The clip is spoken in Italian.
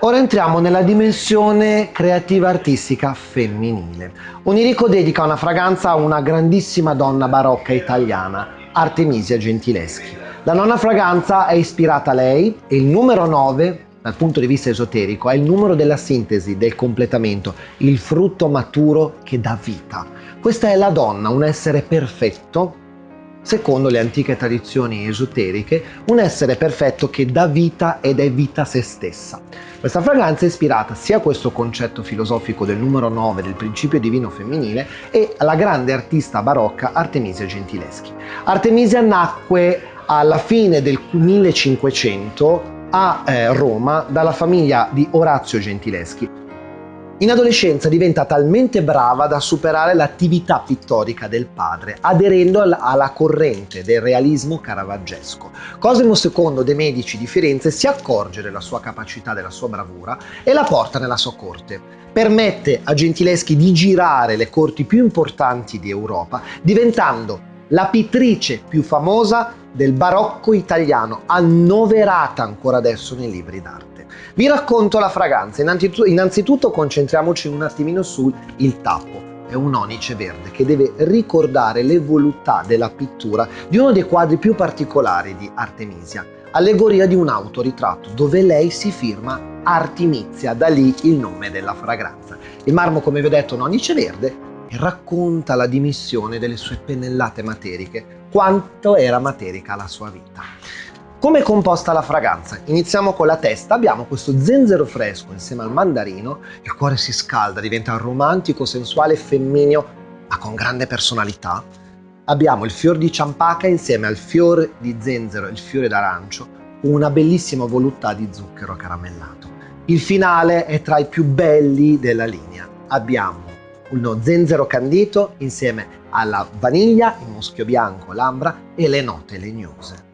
Ora entriamo nella dimensione creativa artistica femminile. Onirico dedica una fragranza a una grandissima donna barocca italiana, Artemisia Gentileschi. La nonna fragranza è ispirata a lei e il numero 9 dal punto di vista esoterico, è il numero della sintesi, del completamento, il frutto maturo che dà vita. Questa è la donna, un essere perfetto, secondo le antiche tradizioni esoteriche, un essere perfetto che dà vita ed è vita a se stessa. Questa fragranza è ispirata sia a questo concetto filosofico del numero 9 del principio divino femminile e alla grande artista barocca Artemisia Gentileschi. Artemisia nacque alla fine del 1500 a eh, Roma dalla famiglia di Orazio Gentileschi. In adolescenza diventa talmente brava da superare l'attività pittorica del padre, aderendo alla corrente del realismo caravaggesco. Cosimo II de' Medici di Firenze si accorge della sua capacità, della sua bravura e la porta nella sua corte. Permette a Gentileschi di girare le corti più importanti di Europa, diventando la pittrice più famosa del barocco italiano, annoverata ancora adesso nei libri d'arte. Vi racconto la fragranza, innanzitutto concentriamoci un attimino sul il tappo. È un onice verde che deve ricordare le voluttà della pittura di uno dei quadri più particolari di Artemisia, allegoria di un autoritratto dove lei si firma Artemisia, da lì il nome della fragranza. Il marmo, come vi ho detto, è un onice verde racconta la dimissione delle sue pennellate materiche, quanto era materica la sua vita. Come è composta la fragranza? Iniziamo con la testa, abbiamo questo zenzero fresco insieme al mandarino, il cuore si scalda, diventa romantico, sensuale, femmineo, ma con grande personalità. Abbiamo il fior di ciampaca insieme al fiore di zenzero e il fiore d'arancio, una bellissima voluttà di zucchero caramellato. Il finale è tra i più belli della linea. Abbiamo uno zenzero candito insieme alla vaniglia, il muschio bianco, l'ambra e le note legnose.